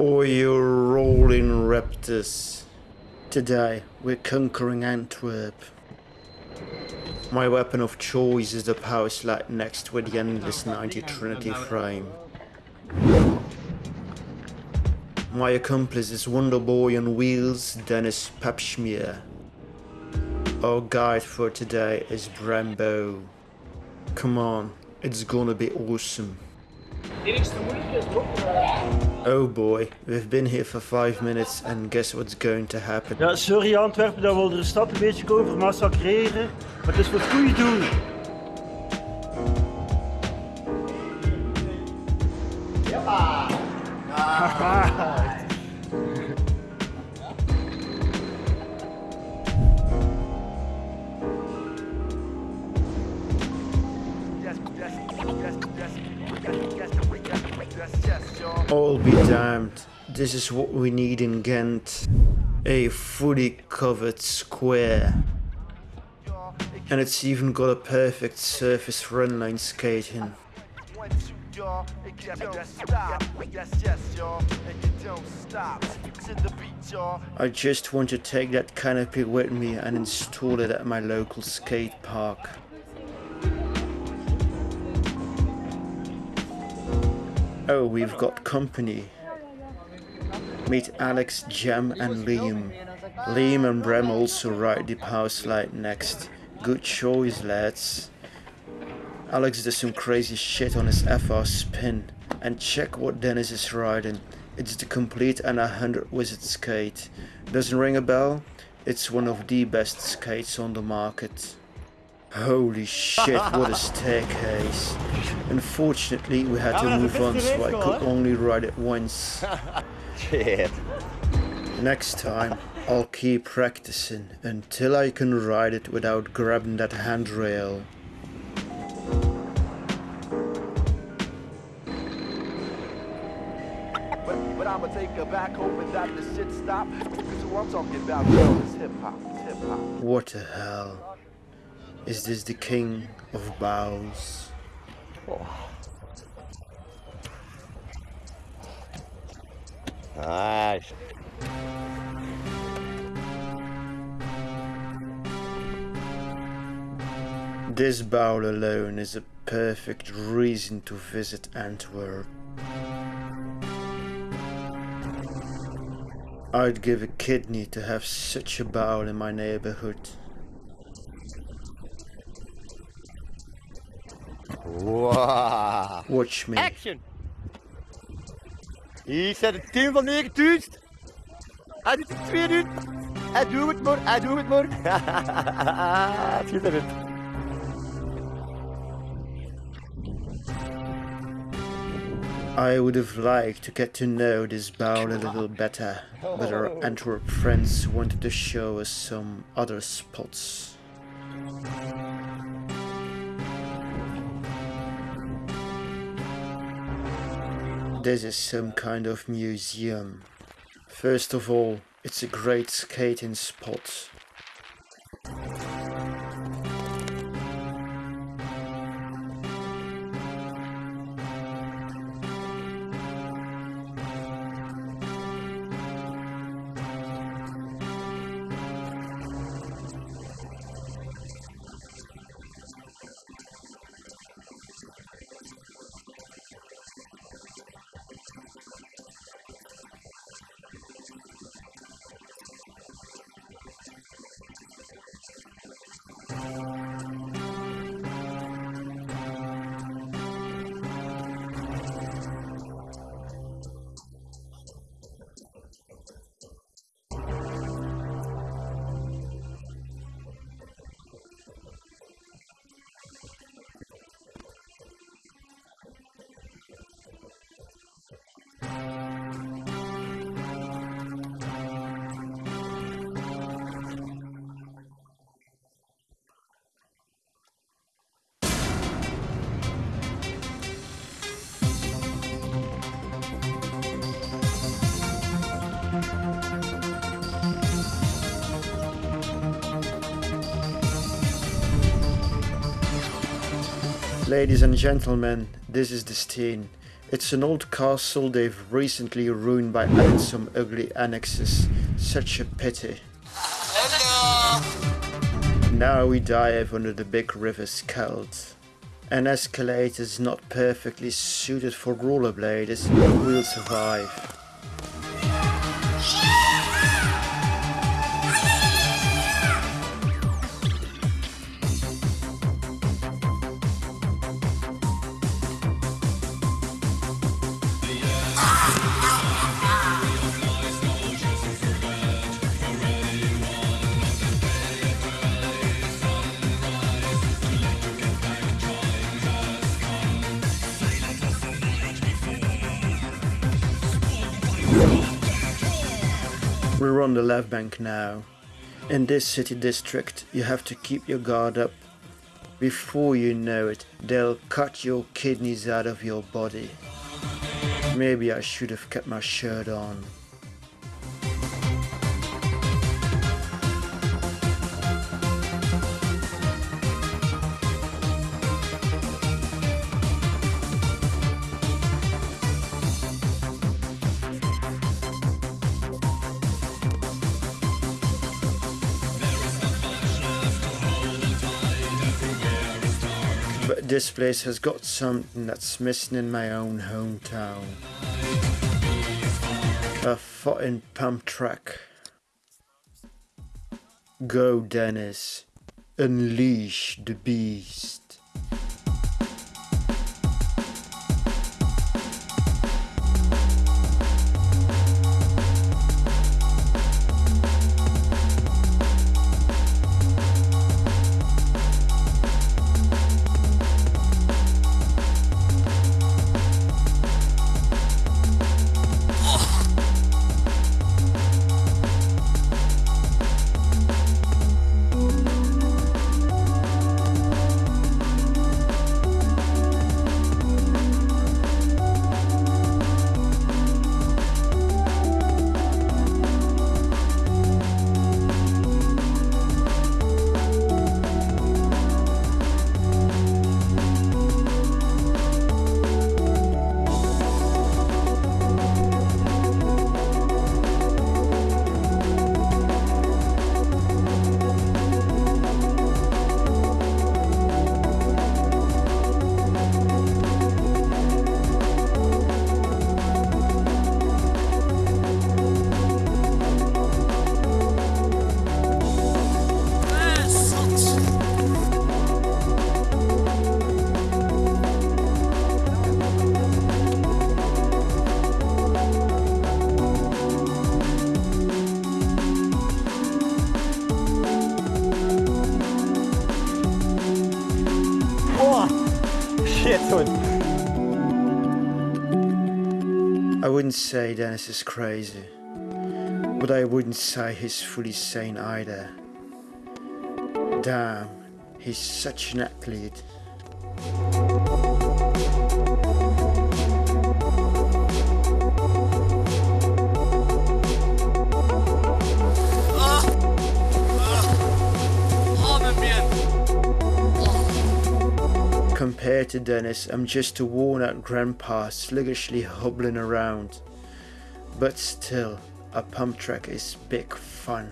Oh, you rolling raptors. Today, we're conquering Antwerp. My weapon of choice is the power slide next with the endless 90 Trinity frame. My accomplice is Wonderboy on wheels, Dennis Papschmier. Our guide for today is Brambo. Come on, it's gonna be awesome. Oh boy, we've been here for five minutes and guess what's going to happen? Ja, sorry Antwerpen dat we de stad een beetje over massacreren, maar het is voor het goede doel. All be damned. This is what we need in Ghent. A fully covered square. And it's even got a perfect surface for inline skating. I just want to take that canopy with me and install it at my local skate park. Oh, we've got company. Meet Alex, Jam and Liam. Liam and Bram also ride the power slide next. Good choice, lads. Alex does some crazy shit on his FR spin. And check what Dennis is riding. It's the complete and 100 wizard skate. Doesn't ring a bell? It's one of the best skates on the market. Holy shit, what a staircase. Unfortunately, we had to move on, so I could only ride it once. Shit. Next time, I'll keep practicing until I can ride it without grabbing that handrail. But, but I'ma take her back home and that the shit stop. Cause who I'm talking about, girl, is hip hop, it's hip hop. What the hell? Is this the king of bows? Nice. This bowl alone is a perfect reason to visit Antwerp. I'd give a kidney to have such a bowl in my neighborhood. Wow. Watch me. Action! Hier staat het team van 9000. Hij doet het 2000. Hij doet het maar, hij doet het maar. Schitterend. I would have liked to get to know this bowl a little better, but our oh. Antwerp friends wanted to show us some other spots. This is some kind of museum. First of all, it's a great skating spot. Ladies and gentlemen, this is the scene. It's an old castle they've recently ruined by adding some ugly annexes. Such a pity. Now we dive under the big river Scheldt. An escalator is not perfectly suited for rollerbladers, but we'll survive. We're on the left bank now. In this city district, you have to keep your guard up. Before you know it, they'll cut your kidneys out of your body. Maybe I should have kept my shirt on. This place has got something that's missing in my own hometown. A fucking pump track. Go Dennis. Unleash the beast. I wouldn't say Dennis is crazy, but I wouldn't say he's fully sane either. Damn, he's such an athlete. Compared to Dennis, I'm just a worn out grandpa sluggishly hobbling around. But still, a pump track is big fun.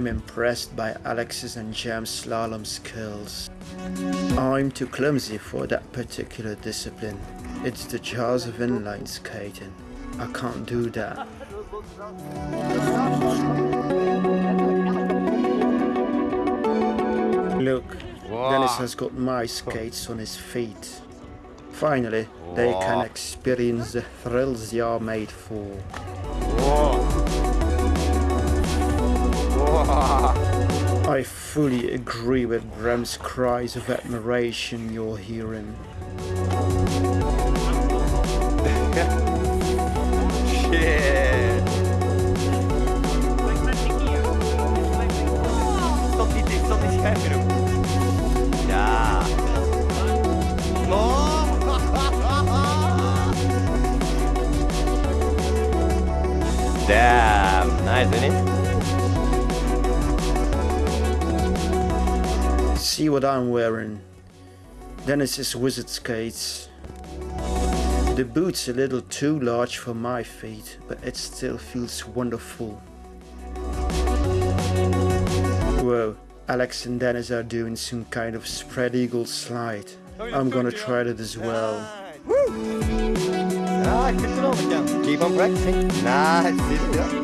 I'm impressed by Alex's and Jam's slalom skills. I'm too clumsy for that particular discipline. It's the jaws of inline skating. I can't do that. Look, Dennis has got my skates on his feet. Finally, they can experience the thrills they are made for. I fully agree with Bram's cries of admiration you're hearing. Shit. See what I'm wearing. Dennis's wizard skates. The boot's a little too large for my feet, but it still feels wonderful. Whoa, Alex and Dennis are doing some kind of spread eagle slide. I'm gonna try that as well. Woo! Ja, good to know, Ken. Keep on practicing. Nice,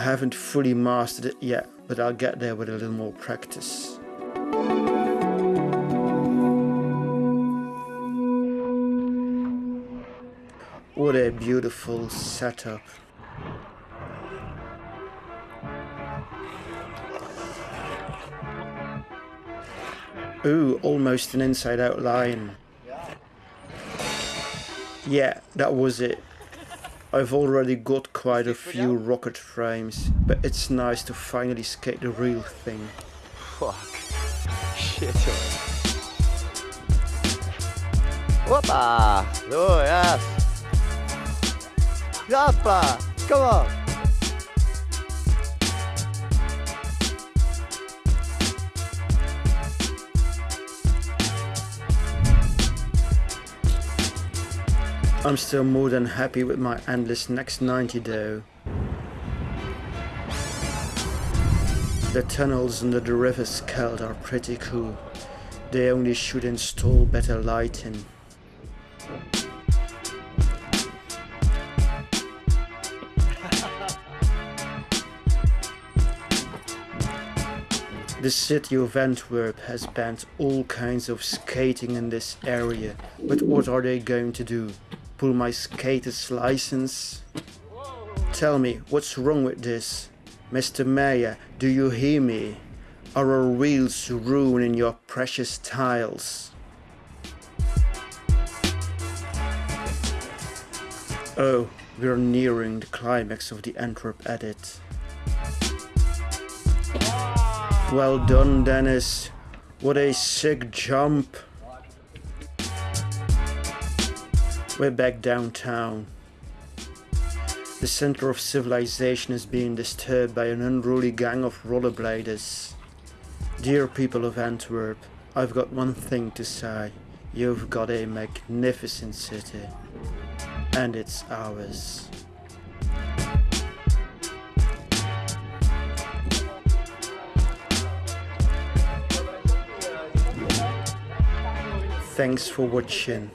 I haven't fully mastered it yet, but I'll get there with a little more practice. What a beautiful setup. Ooh, almost an inside out line. Yeah, that was it. I've already got quite a few rocket frames, but it's nice to finally skate the real thing. Fuck. Shit. Hoppa! So, yes. Hoppa! Come on! I'm still more than happy with my endless next 90 though. The tunnels under the river Scheldt are pretty cool. They only should install better lighting. The city of Antwerp has banned all kinds of skating in this area, but what are they going to do? Pull my skater's license? Tell me, what's wrong with this? Mr. Mayor, do you hear me? Are our wheels ruining your precious tiles? Oh, we're nearing the climax of the Antwerp edit. Well done, Dennis. What a sick jump. We're back downtown. The center of civilization is being disturbed by an unruly gang of rollerbladers. Dear people of Antwerp, I've got one thing to say. You've got a magnificent city. And it's ours. Thanks for watching.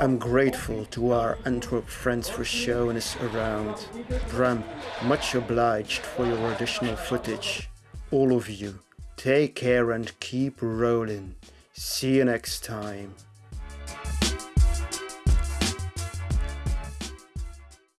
I'm grateful to our Antwerp friends for showing us around. Bram, much obliged for your additional footage. All of you, take care and keep rolling. See you next time.